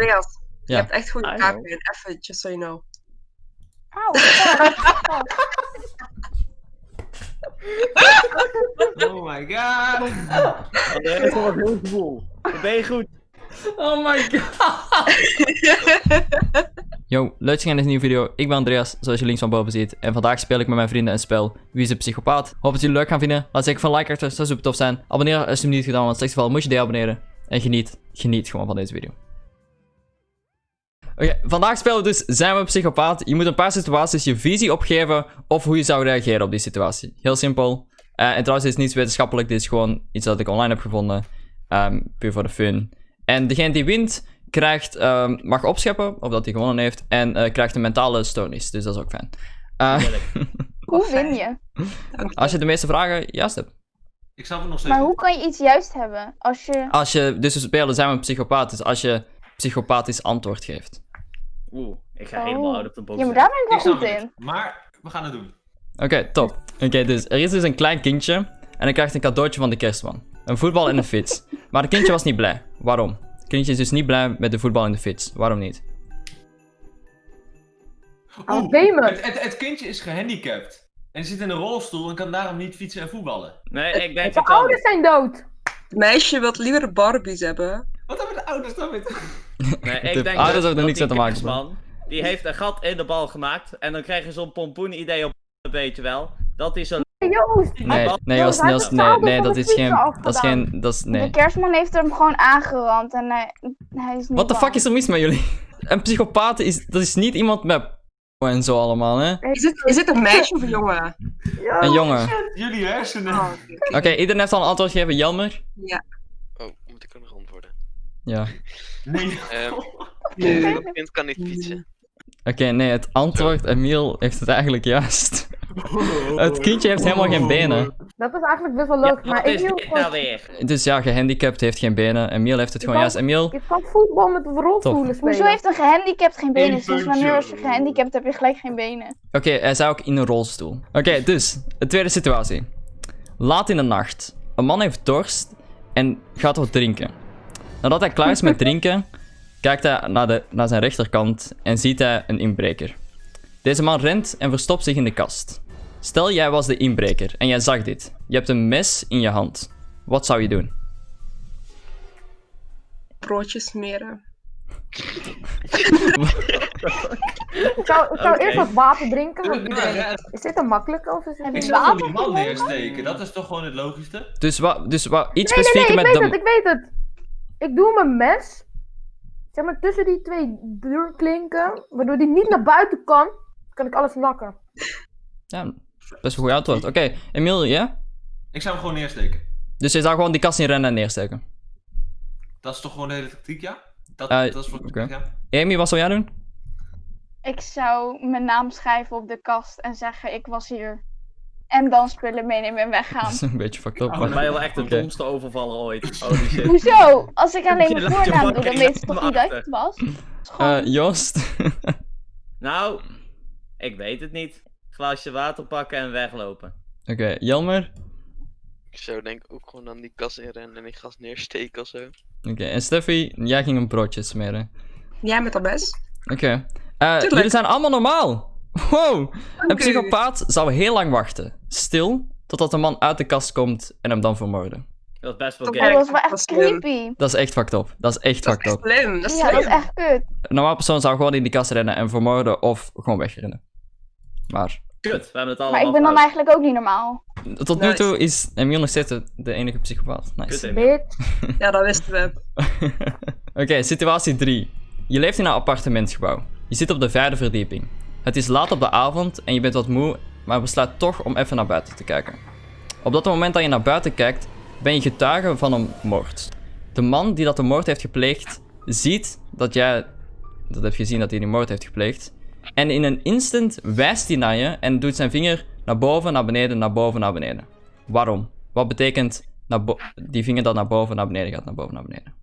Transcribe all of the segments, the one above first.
Andreas, je hebt echt goede kaarten. know. Even, just so you know. Auw. Oh my god. Dat is wel een heel gevoel. Ben je goed? Oh my god. Yo, leuk dat je in deze nieuwe video. Ik ben Andreas, zoals je links van boven ziet. En vandaag speel ik met mijn vrienden een spel. Wie is de psychopaat? Hoop dat jullie het leuk gaan vinden. Laat zeker van like achter, dat zou super tof zijn. Abonneer als je het niet gedaan, want in het geval moet je deabonneren. En geniet, geniet gewoon van deze video. Oké, vandaag spelen we dus Zijn we een psychopaat? Je moet een paar situaties je visie opgeven of hoe je zou reageren op die situatie. Heel simpel. Eh, en trouwens, dit is niets wetenschappelijk, dit is gewoon iets dat ik online heb gevonden. Ehm, puur voor de fun. En degene die wint, krijgt, ehm, mag opscheppen, of dat hij gewonnen heeft, en eh, krijgt een mentale stoornis. Dus dat is ook fijn. Eh, Hoe win je? als je de meeste vragen juist hebt. Ik snap het nog steeds Maar hoe kan je iets juist hebben? Als je... Als je, dus we spelen zijn we een psychopaat, dus als je psychopathisch antwoord geeft. Oeh, ik ga Oh. helemaal out of the box. Ja, maar daar ben ik wel goed in. Maar we gaan het doen. Oké, top. Oké, dus er is dus een klein kindje en hij krijgt een cadeautje van de kerstman. Een voetbal en een fiets. Maar het kindje was niet blij. Waarom? Het kindje is dus niet blij met de voetbal en de fiets. Waarom niet? Oeh, gamen. het, het, het kindje is gehandicapt. En zit in een rolstoel en kan daarom niet fietsen en voetballen. Nee, ik denk De het ouders zijn dood. Het meisje wil liever Barbies hebben. Wat hebben de ouders dan met... Nee, De ik denk ouders hebben er dat niks mee te maken, kerstman, Die heeft een gat in de bal gemaakt. En dan krijg je zo'n pompoen idee op, weet je wel. Dat is een... Hey, Joost. Nee, nee, de nee, nee, van dat de is geen, dat is geen, dat is, De nee. kerstman heeft hem gewoon aangerand en hij, hij is niet the bang. fuck is er mis met jullie? Een psychopaat is, dat is niet iemand met en zo allemaal, hè? Is het, is het een meisje of een jongen? Een jongen. Jullie hersenen. Oh, oké. Oké, iedereen heeft al een antwoord gegeven. Jelmer? Ja. Oh, moet ik ook nog antwoorden? Ja. Nee. Ehm Nee. Een kind kan niet fietsen. Oké, nee, het antwoord, Emiel heeft het eigenlijk juist. Het kindje heeft helemaal geen benen. Dat is eigenlijk best wel Ja, leuk. maar gewoon... nou weer? Dus ja, gehandicapt heeft geen benen. Emiel heeft het Je gewoon kan- juist. Emiel, Je kan voetbal met rolstoelen spelen. Hoezo heeft een gehandicapt geen benen? Sinds puntje. wanneer als je gehandicapt heb je gelijk geen benen? Oké, hij zou ook in een rolstoel. Oké, dus, de tweede situatie. Laat in de nacht. Een man heeft dorst en gaat wat drinken. Nadat hij klaar is met drinken, kijkt hij naar, de, naar zijn rechterkant en ziet hij een inbreker. Deze man rent en verstopt zich in de kast. Stel, jij was de inbreker en jij zag dit. Je hebt een mes in je hand. Wat zou je doen? Broodjes smeren. Ik zou, ik zou eerst wat water drinken. Want Ja, ja, is dit een makkelijke of is het Ik zou die man neersteken. Dat is toch gewoon het logischste? Dus wat, dus wat, iets Nee, nee, nee, specifieker ik met weet de... het, ik weet het. Ik doe mijn mes, zeg maar tussen die twee deurklinken, waardoor die niet naar buiten kan, kan ik alles nakken. Ja, best een goed antwoord. Oké, Emiel, ja? Ik zou hem gewoon neersteken. Dus je zou gewoon die kast in rennen en neersteken. Dat is toch gewoon de hele tactiek, ja? Dat, Eh, dat is oké. zeg, ja. Amy, wat zou jij doen? Ik zou mijn naam schrijven op de kast en zeggen ik was hier. En dan spullen meenemen en Dat weggaan. is een beetje fucked up. Oh, maar- je wel echt de domste overvaller ooit. Holy shit. Hoezo? Als ik alleen Je mijn je voornaam doe, dan je weten ze toch niet dat ik achter. het was? Eh, Joost? Nou, ik weet het niet. Glaasje water pakken en weglopen. Oké, Jelmer? Ik zou denk ik ook gewoon aan die kas inrennen en die gas neersteken of zo. Oké, en Steffi, jij ging een broodje smeren. Jij met dat mes? Oké. Eh, jullie zijn allemaal normaal. Wow. Een psychopaat zou heel lang wachten. Stil, totdat de man uit de kast komt en hem dan vermoorden. Dat is best wel Oh, gek. dat was wel Dat echt is creepy. Dat is echt fucked up. Dat is echt Dat fucked is up. slim. Dat is Ja, dat is echt kut. Een normaal persoon zou gewoon in die kast rennen en vermoorden of gewoon wegrennen. Maar Kut, we hebben het allemaal Maar ik ben dan eigenlijk ook niet normaal. tot nu toe is Emiel nog steeds de- enige psychopaat. Kut, Nice. Bitch. Ja, dat wisten we. Oké, situatie 3. Je leeft in een appartementsgebouw. Je zit op de vijfde verdieping. Het is laat op de avond en je bent wat moe, maar besluit toch om even naar buiten te kijken. Op dat moment dat je naar buiten kijkt, ben je getuige van een moord. De man die dat de moord heeft gepleegd, ziet dat jij dat hebt gezien dat hij die moord heeft gepleegd. En in een instant wijst hij naar je en doet zijn vinger naar boven, naar beneden, naar boven, naar beneden. Waarom? Wat betekent die vinger dat naar boven, naar beneden gaat, naar boven, naar beneden?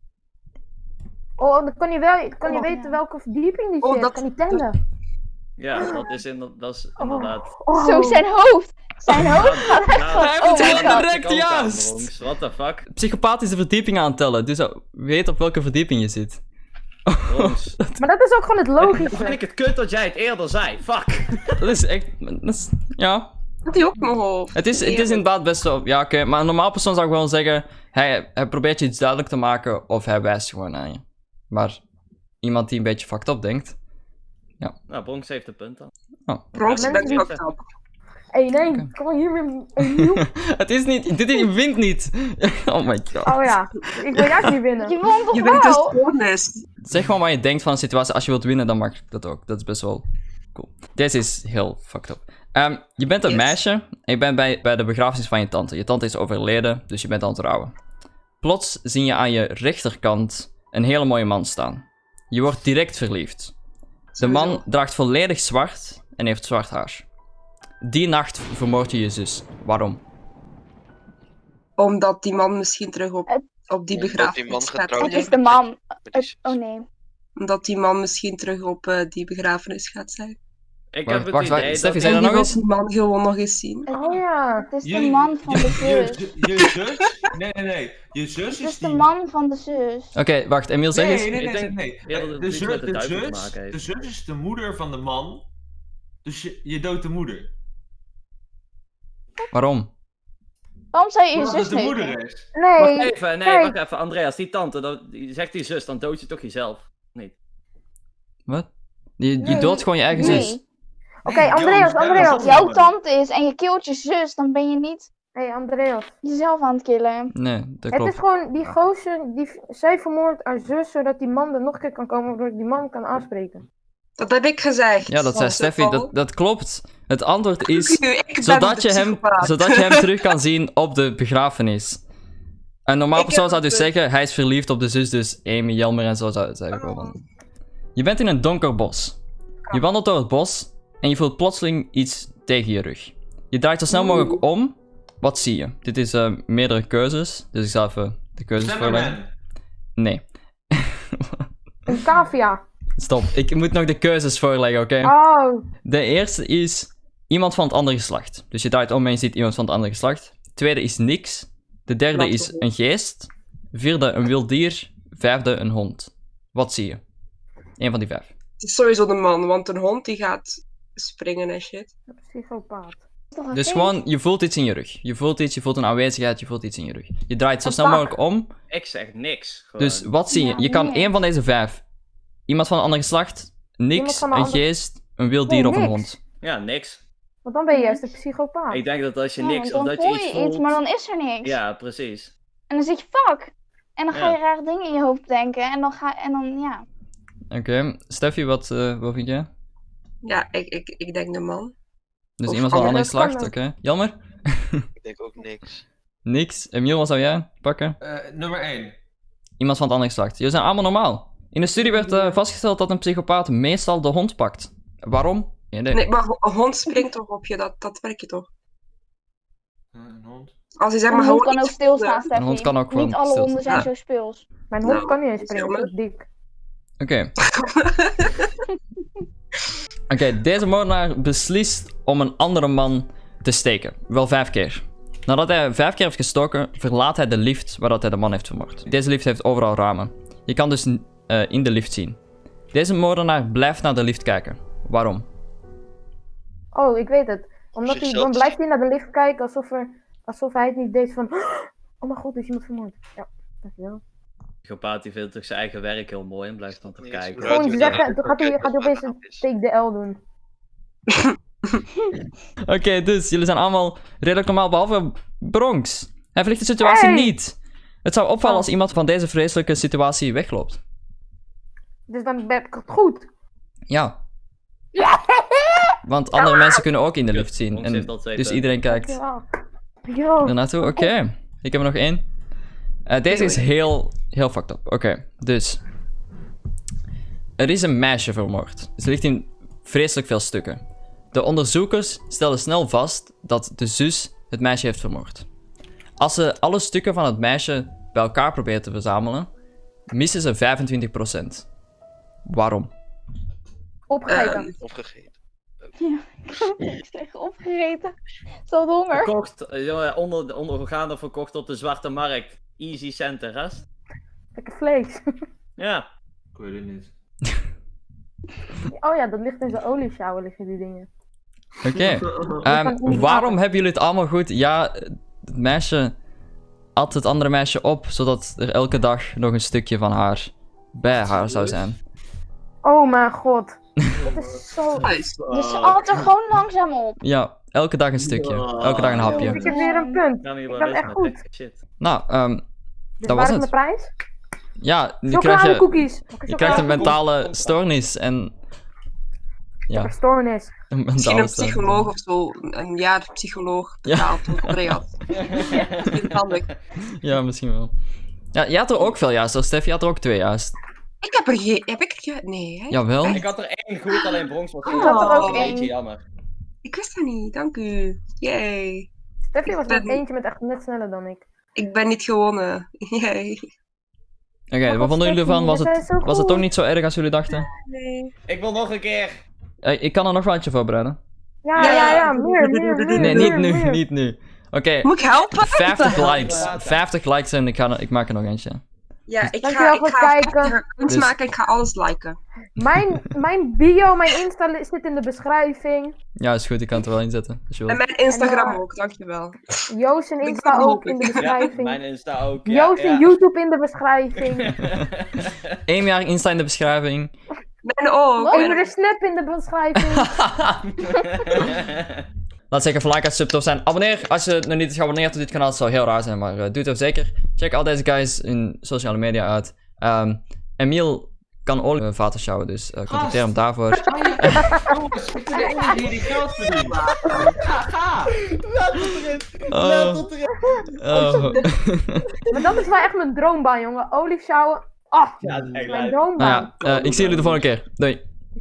Oh, dan kan je, wel, kan je Oh, weten ja. welke verdieping die Oh, zit. dat- kan hij tellen. Ja, dat is, in, dat is Oh. inderdaad... Oh. Zo, zijn hoofd. Zijn hoofd gaat echt Nou, van, Hij heeft oh het helemaal god. direct juist. jongens. What the fuck? Psychopaat is de verdieping aan het tellen, dus weet op welke verdieping je zit. Maar dat is ook gewoon het logische. vind ik het kut dat jij het eerder zei. Fuck. Dat is echt... Dat is, ja, Had hij ook hoofd? Het is, het is inderdaad best wel... Ja, oké. maar een normaal persoon zou gewoon zeggen... Hij, hij probeert je iets duidelijk te maken of hij wijst gewoon aan je. Maar iemand die een beetje fucked up denkt... Nou, Bronx heeft een punt dan. Bronx, je bent fucked up. Hé, hey, nee, kom hier weer opnieuw. het is niet... Dit je wint niet. oh my god. Oh ja, ik wil juist niet winnen. Je won toch Je bent dus wel? bonus. Zeg gewoon wat je denkt van een situatie. Als je wilt winnen, dan mag dat ook. Dat is best wel cool. Deze is heel fucked up. Ehm, je bent een Yes. meisje en je bent bij, bij de begrafenis van je tante. Je tante is overleden, dus je bent aan het rouwen. Plots zie je aan je rechterkant een hele mooie man staan. Je wordt direct verliefd. De man draagt volledig zwart en heeft zwart haar. Die nacht vermoord je je zus. Waarom? Omdat die man misschien terug op, op die begrafenis gaat Het is de man. Het- oh nee. Omdat die man misschien terug op eh, die begrafenis gaat zijn. Ik Wacht, heb het wacht, idee Steffi, zei dat die nog wil eens? die man gewoon nog eens zien. Oh ja. Het is Je- de man van de zus. Je, je zus? Nee, nee, nee. Je zus Het is is de man van de zus. Oké, wacht. Emiel, zeg eens. Nee, nee, Ik nee, denk nee. De, zus, de zus, de zus is de moeder van de man. Dus je, je doodt de moeder. Waarom? Waarom zou je je Omdat zus het de moeder is. Nee. Wacht even, nee, wacht even. Andreas, die tante, dat, die zegt die zus, dan dood je toch jezelf? Niet. Wat? Je, je Nee, doodt gewoon je eigen nee. zus. Oké, Nee, Andreas, Andreas. is Jouw tante is en je kilt je zus, dan ben je niet Hé, hey, Andreas. jezelf aan het killen. Nee, dat Het is klopt. gewoon die gozer, die, zij vermoordt haar zus, zodat die man er nog een keer kan komen, waardoor ik die man kan aanspreken. Dat heb ik gezegd. Ja, dat zei Steffi. Dat, dat klopt. Het antwoord is... Zodat je, hem, zodat je hem terug kan zien op de begrafenis. Een normaal persoon zou dus de- zeggen, hij is verliefd op de zus, dus Amy, Jelmer en zo zou het zeggen. gewoon. Je bent in een donker bos. Je wandelt door het bos en je voelt plotseling iets tegen je rug. Je draait zo snel mogelijk om. Wat zie je? Dit is eh, meerdere keuzes, dus ik zal even de keuzes voorleggen. Nee, Een cavia. stop. Ik moet nog de keuzes voorleggen, oké? Oh. De eerste is iemand van het andere geslacht. Dus je draait om en je ziet iemand van het andere geslacht. Tweede is niks. De derde Wat is een geest. Vierde een wild dier. Vijfde een hond. Wat zie je? Eén van die vijf. Het is sowieso de man, want een hond die gaat springen en shit. Psychopaat. Dus gewoon, je voelt iets in je rug. Je voelt iets, je voelt een aanwezigheid, je voelt iets in je rug. Je draait zo snel mogelijk om. Ik zeg niks. Gewoon. Dus wat zie je? Ja, Je kan één van deze vijf. Iemand van een ander geslacht. Niks, een geest, een wild Nee, dier of een hond. Ja, niks. Want dan ben je juist een psychopaat. Ik denk dat als je Ja, niks, of dat je iets voelt... iets, maar dan is er niks. Ja, precies. En dan zeg je fuck. En dan ga Ja. je rare dingen in je hoofd denken. En dan ga en dan, ja. Oké, Steffi, wat, eh, wat vind jij? Ja, ik, ik, ik denk de man. Dus Of iemand van een ander anders kan geslacht, oké. Jammer? Ik denk ook niks. Niks. Emiel, wat zou jij pakken? Eh, nummer 1. Iemand van het andere geslacht. Jullie zijn allemaal normaal. In de studie werd eh, vastgesteld dat een psychopaat meestal de hond pakt. Waarom? Geen idee. Nee, maar een hond springt toch op je, dat, dat werkt je toch? Een hond. Als hij zeg Een maar hond gewoon kan ook stilstaan, voelde. Steffi. hond kan ook gewoon Niet alle stilstaan. honden zijn Ja. zo speels. Mijn hond Nou, kan niet eens springen, dat is dik. Oké. Oké, deze moordenaar beslist om een andere man te steken. Wel vijf keer. Nadat hij vijf keer heeft gestoken, verlaat hij de lift waar dat hij de man heeft vermoord. Deze lift heeft overal ramen. Je kan dus eh, in de lift zien. Deze moordenaar blijft naar de lift kijken. Waarom? Oh, ik weet het. Omdat hij, dan blijft hij naar de lift kijken alsof, er, alsof hij het niet deed van... Oh mijn god, er is iemand vermoord. Ja, dankjewel. Psychopaat die vindt toch zijn eigen werk heel mooi en blijft dan te kijken. Ja, Gewoon zeggen, gaat hij, gaat hij opeens een take the L doen. Oké, dus jullie zijn allemaal redelijk normaal, behalve Bronx. Hij verlicht de situatie Hey! niet. Het zou opvallen Oh. als iemand van deze vreselijke situatie wegloopt. Dus dan ben ik het goed. Ja. Want andere mensen kunnen ook in de lift zien. En dus iedereen kijkt Ja. Yo. er naartoe. Oké. Ik heb er nog één. Eh, deze is heel, heel fucked up. Oké, dus. Er is een meisje vermoord. Ze ligt in vreselijk veel stukken. De onderzoekers stelden snel vast dat de zus het meisje heeft vermoord. Als ze alle stukken van het meisje bij elkaar proberen te verzamelen, missen ze 25%. Waarom? Opgegeten. Ehm, Opgegeten. Ik zeg opgegeten. Zo honger. Verkocht, eh, jongen, onder, ondergaande verkocht op de zwarte markt. Easy cent de rest. Lekker vlees. Ja. Ik weet het niet. Oh ja, dat ligt in zijn olieshower, liggen die dingen. Oké. Ehm, waarom hebben jullie het allemaal goed? Ja, het meisje at het andere meisje op, zodat er elke dag nog een stukje van haar bij haar zou zijn. Oh mijn god. Dat is zo... Dus ze at er gewoon langzaam op. Ja, elke dag een stukje. Elke dag een Ik hapje. heb weer een punt. Cannibalisme, echt goed. Nou, ehm, Dus Dat waar was is het. mijn prijs? ja, nu krijg je, Chocoladecookies. je krijgt een mentale stoornis en... Ja, Stoornis. een Misschien mentale een stoornis. psycholoog of zo. Een jaar psycholoog Ja. betaald door Andreas. Niet handig. Ja, misschien wel. Ja, jij had er ook veel juist, Stef. Je had er ook twee juist. Ik heb er geen... Heb ik er ge... Nee, hè? Jawel. Ik had er één goed, alleen Bronx was Ik goed. had er ook een één. beetje jammer. Ik wist dat niet, dank u. Yay. Steffi was Ik ben- eentje met echt net sneller dan ik. Ik ben niet gewonnen. Oké, wat vonden jullie ervan? Was het, was het toch niet zo erg als jullie dachten? Nee. Ik wil nog een keer. Eh, ik kan er nog wel eentje voorbereiden. Ja, Ja, ja, ja. Meer, meer, meer. Nee, niet nu, meer. niet nu. Oké, Moet ik helpen? 50 Wat de likes. hel? 50 likes en ik, ga, er- ik maak er nog eentje. Ja, ik Dankjewel ga, voor ik ga het kijken. 50 kunst Dus- maken en ik ga alles liken. Mijn, mijn bio, mijn Insta zit in de beschrijving. Ja, is goed, ik kan het er wel inzetten. Als je En mijn Instagram En, ook, dankjewel. Joost en Ik Insta ook in de Ja, beschrijving. Mijn Insta ook. Ja, Joost ja. en YouTube in de beschrijving. Eén jaar Insta in de beschrijving. Mijn ook. Even de snap in de beschrijving. Laat zeker even like als sub tof zijn. Abonneer als je nog niet is geabonneerd op dit kanaal. Het zou heel raar zijn, maar eh, doe het ook zeker. Check al deze guys in sociale media uit. Ehm Emiel kan olievaten sjouwen, dus eh contacteer hem daarvoor. Jongens, ik ben de enige die die geld verdient. Ga, ga! Laat het erin. Oh. Laat het erin. Oh. maar dat is wel echt mijn droombaan, jongen. Olieshower. Ah, Ja, dat is echt mijn droombaan. nou ja, eh, ik zie jullie de volgende keer. Doei.